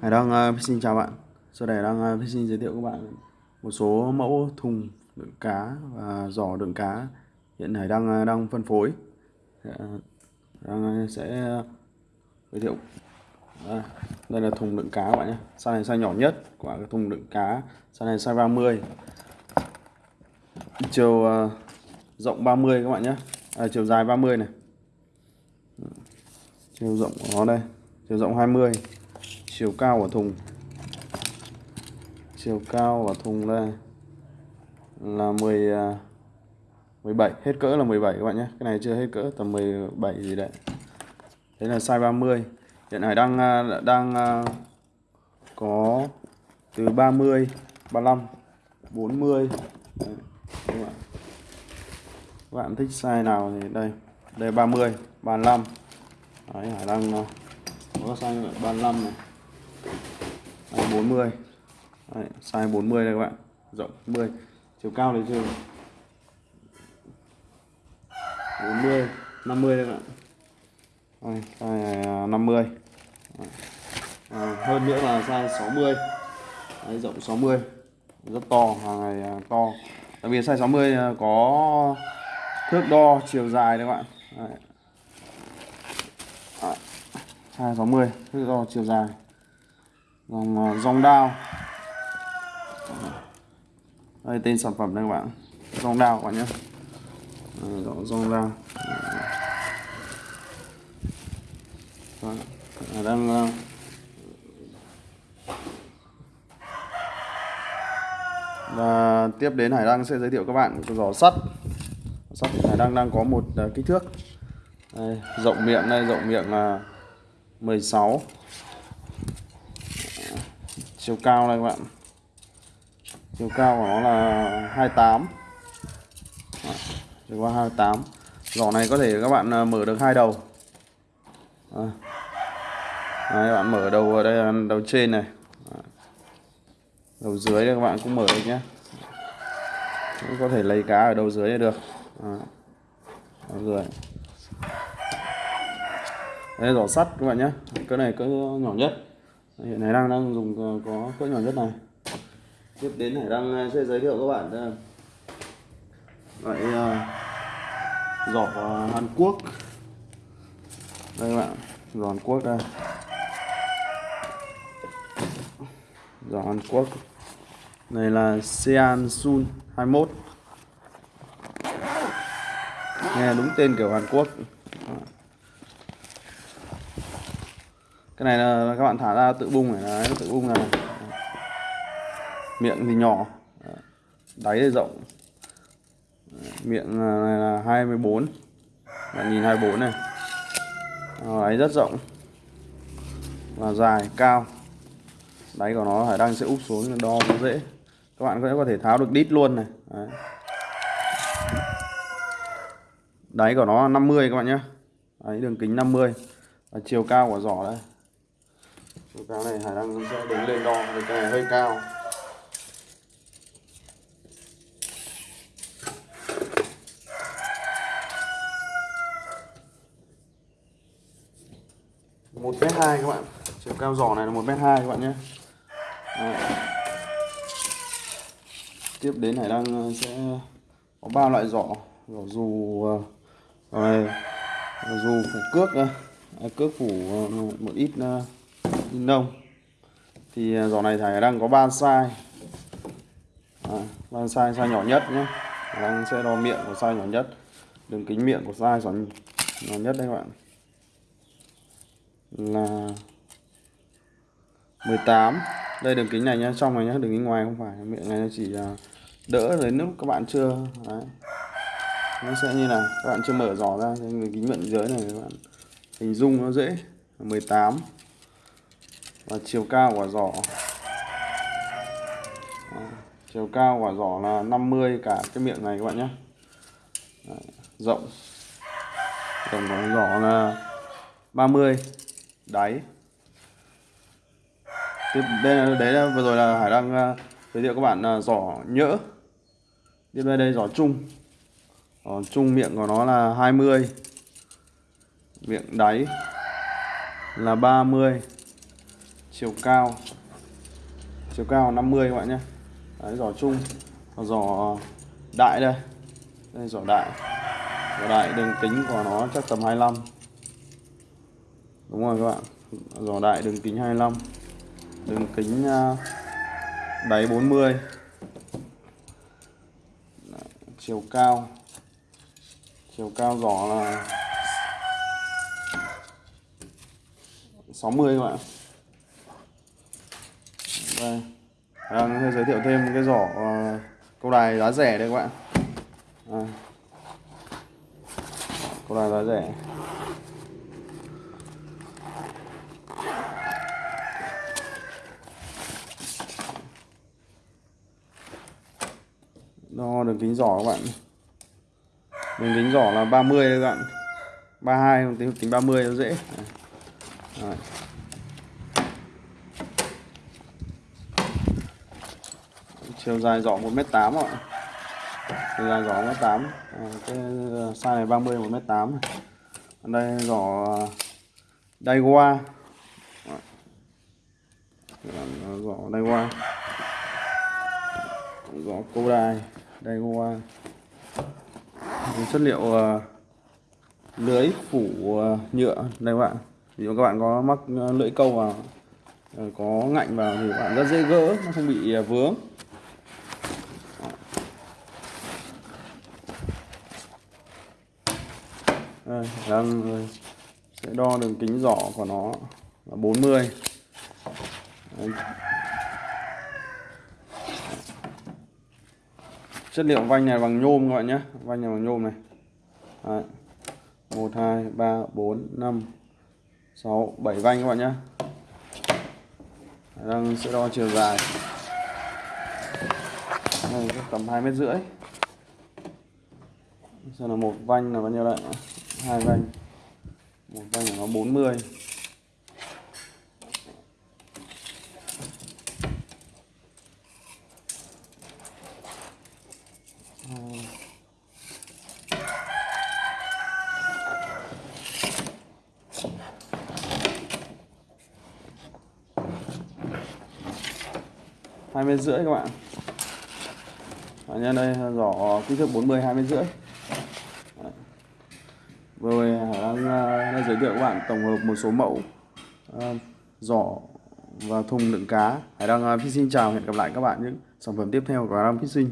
Hải Đăng uh, xin chào bạn. Sau đây đang uh, ờ, xin giới thiệu các bạn một số mẫu thùng đựng cá và giỏ đựng cá hiện Hải Đăng uh, đang phân phối. Đang uh, sẽ uh, giới thiệu à, đây là thùng đựng cá các bạn nhé. Size này size nhỏ nhất của cái thùng đựng cá. Size này size 30. Chiều uh, rộng 30 các bạn nhé. À, chiều dài 30 này. Chiều rộng của nó đây. Chiều rộng 20 chiều cao của thùng. Chiều cao của thùng đây là 10 17 à, hết cỡ là 17 các bạn nhé. Cái này chưa hết cỡ tầm 17 gì đấy. Thế là size 30 hiện tại đang à, đang à, có từ 30 35 40 đấy, các bạn. Các bạn thích size nào thì đây đây 30 35 đấy Hải đang có size 35 này. Đấy, 40 Đấy, size 40 đây các bạn. Rộng 40 chiều cao này chưa? 40 50 đây các bạn. Đây, size 50 Đấy. À, hơn nữa là size 60 Đấy, rộng 60 rất to hàng này à, to. Đặc biệt size 60 à, có thước đo chiều dài đấy các bạn. Đấy. À, size 60 thước đo chiều dài dòng dòng ờ, đao. Đây tên sản phẩm đây các bạn. Dòng đao các bạn nhé. Dòng dòng đao. Đang ờ. và tiếp đến Hải Đăng sẽ giới thiệu các bạn cái giỏ sắt. Sắt Hải Đăng đang có một ờ, kích thước. Đây, rộng miệng đây rộng miệng là 16 chiều cao này các bạn. Chiều cao của nó là 28 Đó, chiều cao 28 giỏ này có thể các bạn à, mở được hai đầu. À. Đấy, các bạn mở đầu ở đây là đầu trên này. Đầu dưới đây các bạn cũng mở được nhé cũng có thể lấy cá ở đầu dưới này được. À. đầu dưới. Đây giỏ sắt các bạn nhé cái này cỡ nhỏ nhất hiện nay đang đang dùng ờ, có cỡ nhỏ nhất này. Tiếp đến hải đang ờ, sẽ giới thiệu các bạn ờ, loại giỏ Hàn Quốc. Đây các bạn, giỏ Hàn Quốc đây. Giỏ Hàn Quốc. Này là Sean Sun 21 nghe đúng tên kiểu Hàn Quốc. Cái này là các bạn thả ra tự bung này. Đấy, tự bung này. Miệng thì nhỏ. Đáy thì rộng. Miệng à, này là 24 bạn nhìn 24 này. Đáy rất rộng. Và dài cao. Đáy của nó phải đang sẽ úp xuống đo nó dễ. Các bạn có thể tháo được đít luôn này. Đấy. đáy của nó 50 các bạn nhé. Đấy, đường kính 50 và chiều cao của giỏ đây số cao này Hải đang sẽ đứng lên đo vì cái này hơi cao. Một mét hai các bạn. Chiều cao giỏ này là một mét hai các bạn nhé. Tiếp đến hải đăng ờ, sẽ có ba loại giỏ giỏ dù ờ, à, rồi dù phủ cước à, cước phủ ờ, một ít in lông thì à, giỏ này thầy đang có ba size à, ba size size nhỏ nhất nhé đang sẽ đo miệng của size nhỏ nhất. Đường kính miệng của size nhỏ nhất đây các bạn. Là 18 đây đường kính này nhá. Trong này nhá đường kính ngoài không phải. Miệng này chỉ à, đỡ đến lúc các bạn chưa? Đấy. nó sẽ như là các bạn chưa mở giỏ ra đường kính miệng dưới này các bạn. Hình dung nó dễ. 18 và chiều cao của giỏ. Chiều cao của giỏ là 50 cả cái miệng này các bạn nhé. Rộng. Rộng của giỏ là 30 đáy. Tiếp đây là đấy là vừa rồi là hải đang uh, à, giới thiệu các bạn uh, giỏ nhỡ. Tiếp đây đây giỏ chung. Giỏ chung miệng của nó là 20 miệng đáy là 30 chiều cao. Chiều cao 50 các bạn nhé. Đấy, giỏ chung. Giỏ đại đây. Đây giỏ đại. Giỏ đại đường kính của nó chắc tầm 25 đúng rồi các bạn. Giỏ đại đường kính 25 đường kính à, đáy 40 Đấy, chiều cao. Chiều cao giỏ là 60 các bạn. À, đây đang giới thiệu thêm cái giỏ uh, câu đài giá rẻ đây các bạn. À. câu đài giá rẻ. Đo đường kính giỏ các bạn. Đường kính giỏ là 30 các bạn. 32 không tính kính 30 nó dễ. Đấy. Chiều dài giỏ 1m8 ạ. Chiều dài giỏ 1m8 à, ờ, cái ờ, size này 30 1m8 này. đây giỏ Daiwa. Ờ. Giỏ Daiwa. Giỏ Kodai Daiwa. Chất liệu lưới phủ nhựa đây các bạn. Ví dụ các bạn có mắc lưỡi câu vào có ngạnh vào thì các bạn rất dễ gỡ nó không bị vướng. Đây, đang ờ, sẽ đo đường kính giỏ của nó là 40 Đấy. chất liệu vanh này bằng nhôm các bạn nhé. Vanh này bằng nhôm này. Đấy. 1 2 3 4 5 6 7 vanh các bạn nhé. Đang sẽ đo chiều dài. Này tầm hai mét rưỡi. Xem là một vanh là bao nhiêu đấy hai vanh. Một vanh của nó 40 hai mươi rưỡi các bạn. Và nhân đây giỏ kích thước 40 hai mét rưỡi vừa rồi đang, uh, đang giới thiệu các bạn tổng hợp một số mẫu uh, giỏ và thùng đựng cá. Hải đăng ờ, uh, Fishing chào hẹn gặp lại các bạn những sản phẩm tiếp theo của Hải đăng Fishing